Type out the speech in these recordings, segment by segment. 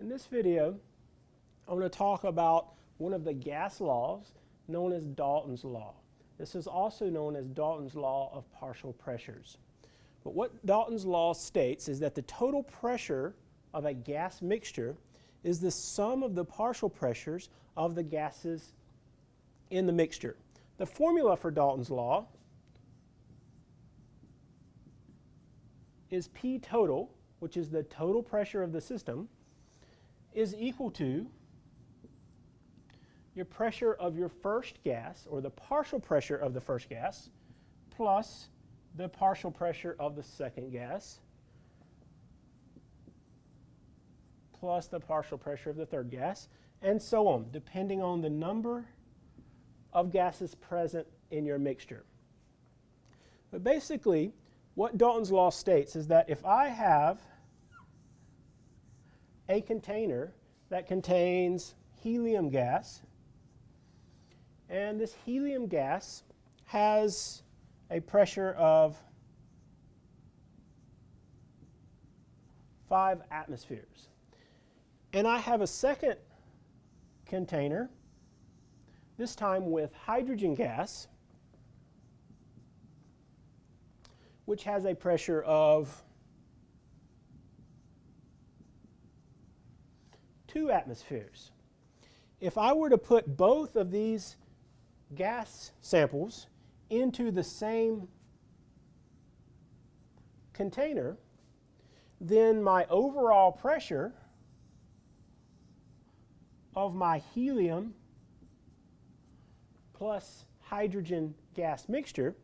In this video, I'm going to talk about one of the gas laws known as Dalton's law. This is also known as Dalton's law of partial pressures. But what Dalton's law states is that the total pressure of a gas mixture is the sum of the partial pressures of the gases in the mixture. The formula for Dalton's law is P total, which is the total pressure of the system, is equal to your pressure of your first gas, or the partial pressure of the first gas, plus the partial pressure of the second gas, plus the partial pressure of the third gas, and so on, depending on the number of gases present in your mixture. But basically, what Dalton's law states is that if I have a container that contains helium gas, and this helium gas has a pressure of 5 atmospheres. And I have a second container, this time with hydrogen gas, which has a pressure of 2 atmospheres. If I were to put both of these gas samples into the same container, then my overall pressure of my helium plus hydrogen gas mixture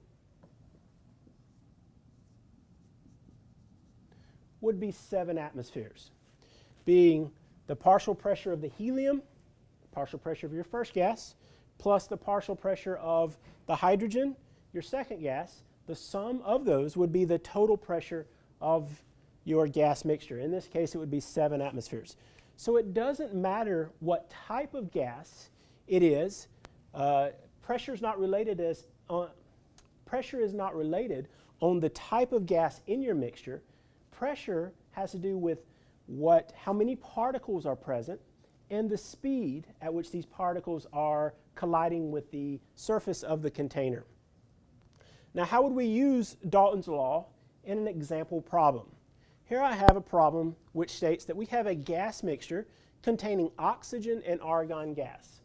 would be 7 atmospheres, being the partial pressure of the helium, partial pressure of your first gas, plus the partial pressure of the hydrogen, your second gas, the sum of those would be the total pressure of your gas mixture. In this case, it would be 7 atmospheres. So it doesn't matter what type of gas it is. Uh, pressure is not related as uh, pressure is not related on the type of gas in your mixture. Pressure has to do with what how many particles are present and the speed at which these particles are colliding with the surface of the container. Now, how would we use Dalton's law in an example problem? Here I have a problem which states that we have a gas mixture containing oxygen and argon gas.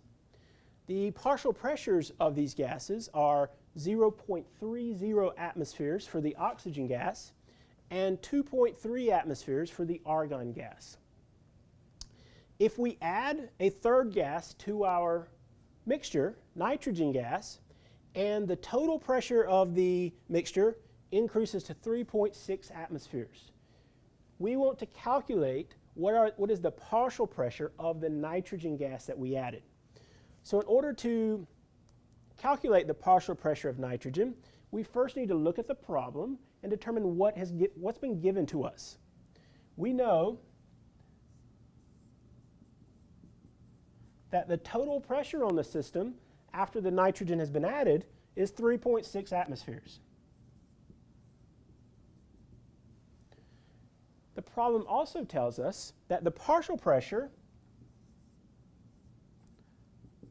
The partial pressures of these gases are 0.30 atmospheres for the oxygen gas and 2.3 atmospheres for the argon gas. If we add a third gas to our mixture, nitrogen gas, and the total pressure of the mixture increases to 3.6 atmospheres we want to calculate what, are, what is the partial pressure of the nitrogen gas that we added. So in order to calculate the partial pressure of nitrogen, we first need to look at the problem and determine what has what's been given to us. We know that the total pressure on the system after the nitrogen has been added is 3.6 atmospheres. The problem also tells us that the partial pressure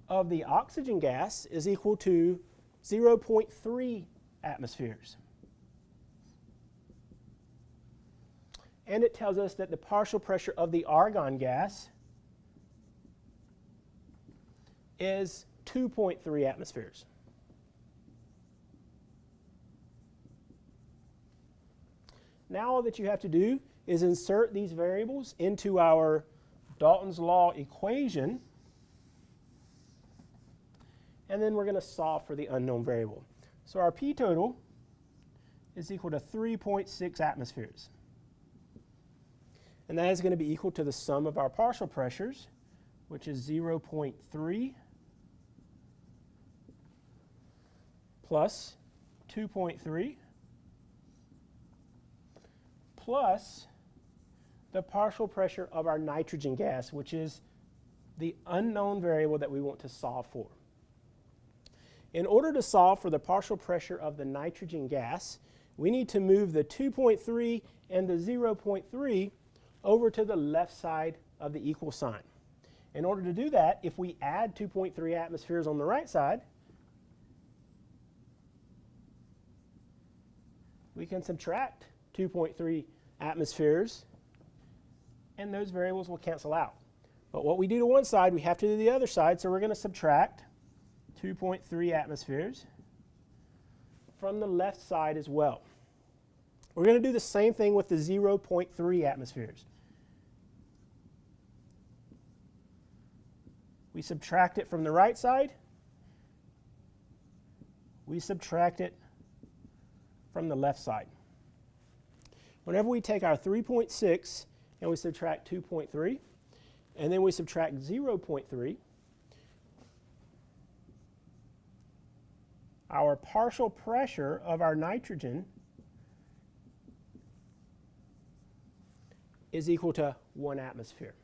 of the oxygen gas is equal to 0.3 atmospheres. And it tells us that the partial pressure of the argon gas is 2.3 atmospheres. Now all that you have to do is insert these variables into our Dalton's law equation and then we're going to solve for the unknown variable. So our P total is equal to 3.6 atmospheres. And that is going to be equal to the sum of our partial pressures, which is 0.3 plus 2.3 plus the partial pressure of our nitrogen gas, which is the unknown variable that we want to solve for. In order to solve for the partial pressure of the nitrogen gas, we need to move the 2.3 and the 0.3 over to the left side of the equal sign. In order to do that, if we add 2.3 atmospheres on the right side, we can subtract 2.3 atmospheres, and those variables will cancel out. But what we do to one side, we have to do the other side, so we're going to subtract 2.3 atmospheres from the left side as well. We're going to do the same thing with the 0.3 atmospheres. We subtract it from the right side. We subtract it from the left side. Whenever we take our 3.6 and we subtract 2.3, and then we subtract 0.3, our partial pressure of our nitrogen is equal to one atmosphere.